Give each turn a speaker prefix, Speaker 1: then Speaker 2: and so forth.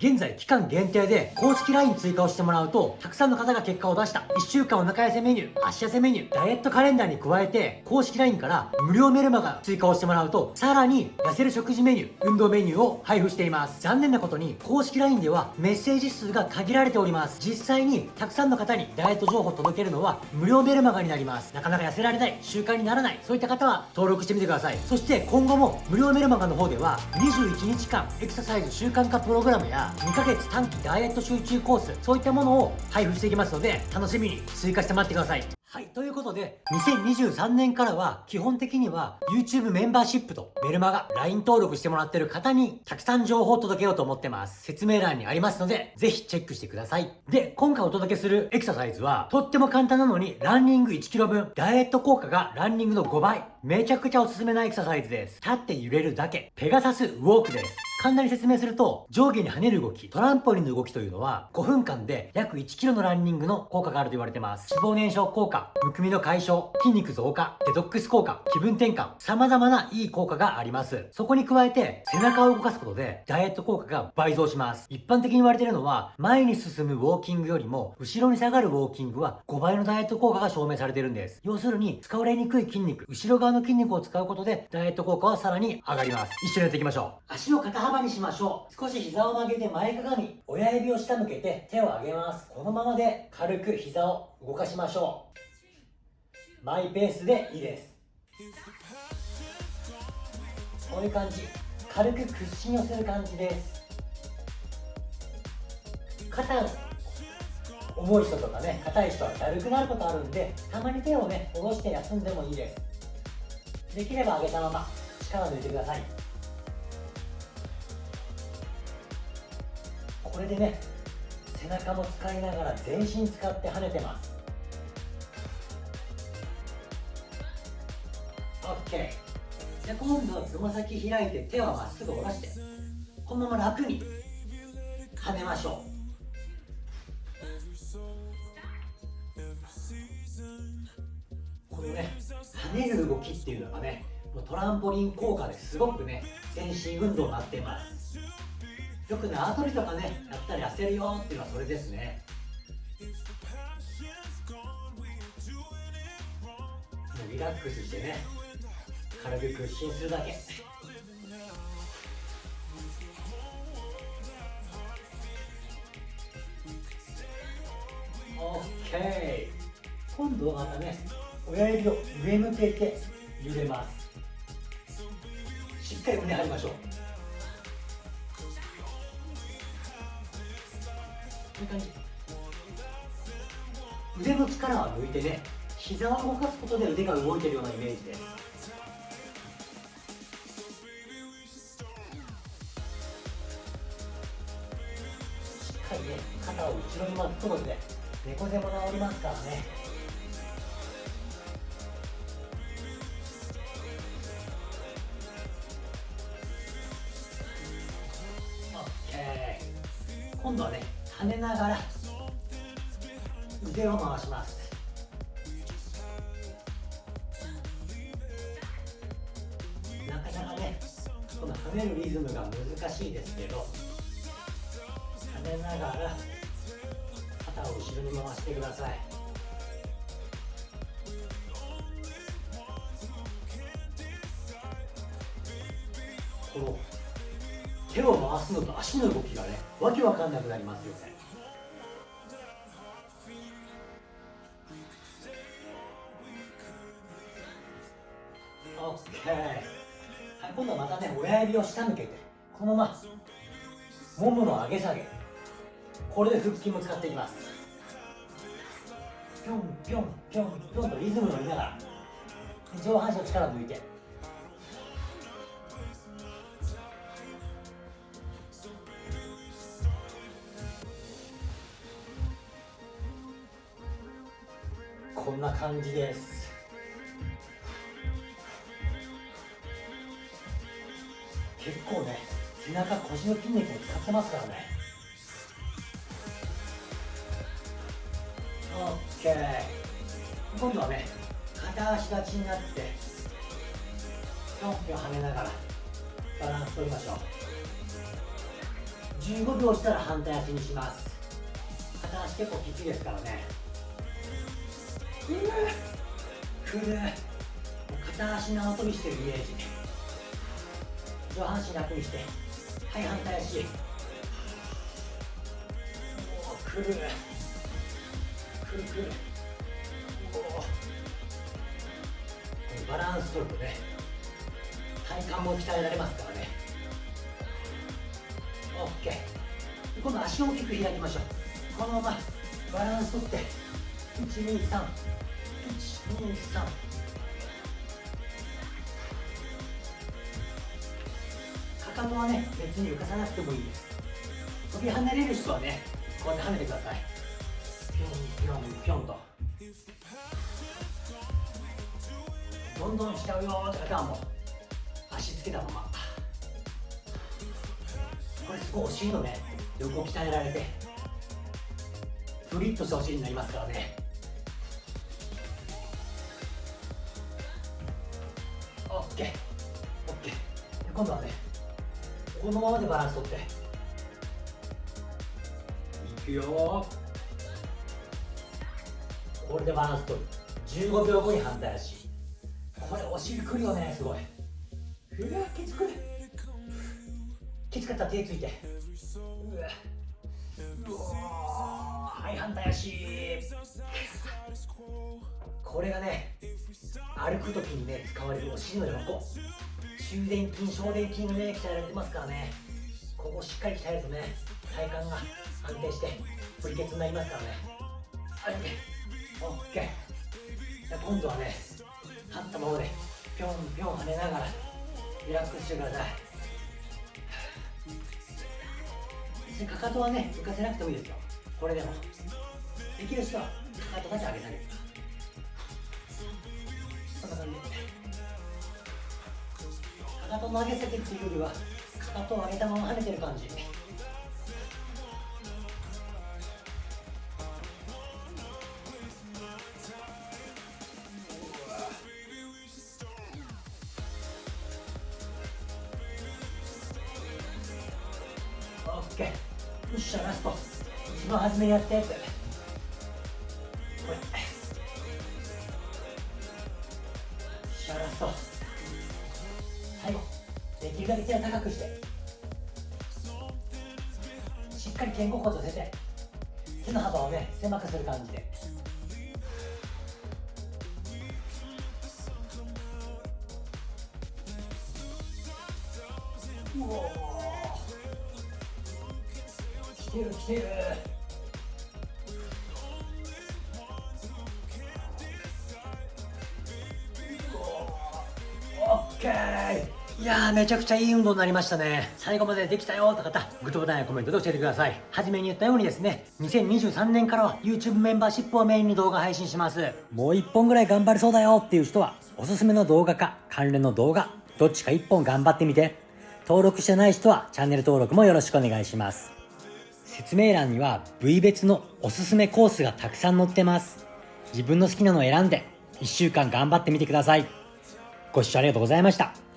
Speaker 1: 現在期間限定で公式 LINE 追加をしてもらうとたくさんの方が結果を出した。1週間お腹痩せメニュー足痩せメニューダイエットカレンダーに加えて公式 LINE から無料メルマガ追加をしてもらうとさらに痩せる食事メニュー運動メニューを配布しています。残念なことに公式 LINE ではメッセージ数が限られております。実際にたくさんの方にダイエット情報を届けるのは無料メルマガになります。なかなか痩せられない習慣にならないそういった方は登録してみてください。そして今後も無料メルマガの方では21日間エクササイズ習慣化プログラムや2ヶ月短期ダイエット集中コースそういったものを配布していきますので楽しみに追加して待ってください。はい。ということで、2023年からは、基本的には、YouTube メンバーシップとメルマガ、LINE 登録してもらってる方に、たくさん情報を届けようと思ってます。説明欄にありますので、ぜひチェックしてください。で、今回お届けするエクササイズは、とっても簡単なのに、ランニング 1kg 分、ダイエット効果がランニングの5倍。めちゃくちゃおすすめなエクササイズです。立って揺れるだけ。ペガサスウォークです。簡単に説明すると、上下に跳ねる動き、トランポリンの動きというのは、5分間で約 1kg のランニングの効果があると言われてます。脂肪燃焼効果、むくみの解消、筋肉増加、デトックス効果、気分転換、様々ないい効果があります。そこに加えて、背中を動かすことで、ダイエット効果が倍増します。一般的に言われているのは、前に進むウォーキングよりも、後ろに下がるウォーキングは5倍のダイエット効果が証明されているんです。要するに、使われにくい筋肉、後ろ側の筋肉を使うことで、ダイエット効果はさらに上がります。一緒にやっていきましょう。足を肩幅にしましょう。少し膝を曲げて前かがみ親指を下向けて手を上げますこのままで軽く膝を動かしましょうマイペースでいいです。こういう感じ。軽く屈伸をする感じです。肩重い人とかね硬い人はだるくなることあるんでたまに手をね下ろして休んでもいいです。できれば上げたまま力を抜いてください。これでね背中も使いながら全身使って跳ねてます。OK じゃ今度はつま先開いて手はまっすぐ下ろして。このまま楽に。跳ねましょう。このね跳ねる動きっていうのがねトランポリン効果ですごくね全身運動になっています。よく縄跳びとかねやったら痩せるよっていうのはそれですね。リラックスしてね軽く屈伸するだけ。OK 今度はまたね親指を上向けて揺れます。しっかり胸張りましょう。こういう感じ。腕の力は抜いてね膝を動かすことで腕が動いてるようなイメージです。しっかりね肩を後ろに巻くことで猫背も治りますからね今度はね跳ねながら腕を回しますなかなかねこの跳ねるリズムが難しい。ですけど跳ねながら肩を後ろに回してください。この手を回すのと足の動きがねわけわかんなくなりますよね。OK、はい、今度はまたね親指を下向けてこのままももの上げ下げ。これで腹筋も使っていきます。ぴょんぴょんぴょんぴょんとリズム乗りながら上半身の力抜いて。こんな感じです。結構ね背中腰の筋肉を使ってますからね。OK 今度はね片足立ちになってぴょんぴょん跳ねながらバランス取りましょう。15秒したら反対足にします。片足結構きついですからね。くるくる片足縄跳びしてるイメージ。上半身楽にしてはい反対足。くるバランス取るとね体幹も鍛えられますからね。OK 今度足を大きく開きましょう。このままバランス取って。123 123かかとはね別に浮かさなくてもいいです。飛び跳ねれる人はねこうやって跳ねてください。ぴょんぴょんぴょんと。どんどんしちゃうよって方はもう足つけたまま。これすごいお尻のね横鍛えられてフリッとしたお尻になりますからね。オッケー。オッケー。今度はねこのままでバランス取って。いくよこれでバランス取る。15秒後に反対足。これお尻くるよねすごい。うわきつく。きつかったら手ついて。うわうわはい反対足。これがね歩く時にね使われるお尻の横。中殿筋小殿筋がね鍛えられてますからね。ここしっかり鍛えるとね体幹が安定してプリケツになりますからね。はい。OK 今度はね立ったままでぴょんぴょん跳ねながらリラックスしてください。かかとはね浮かせなくてもいいですよ。これでも。できる人はかかとだけ上げ下げる。こんな感じ。でかかとの上げ下げっていうよりはかかとを上げたまま跳ねてる感じ。よっしゃラスト。一番初めにやったやつこれしゃラスト。最後できるだけ手を高くして。しっかり肩甲骨を寄せて。手の幅をね狭くする感じで。う。おてる来てるオッケーいやーめちゃくちゃいい運動になりましたね最後までできたよって方グッドボタンやコメントで教えてください初めに言ったようにですね2023年からは YouTube メンバーシップをメインに動画配信しますもう1本ぐらい頑張れそうだよっていう人はおすすめの動画か関連の動画どっちか1本頑張ってみて登録してない人はチャンネル登録もよろしくお願いします説明欄には部位別のおすすめコースがたくさん載ってます。自分の好きなのを選んで1週間頑張ってみてください。ご視聴ありがとうございました。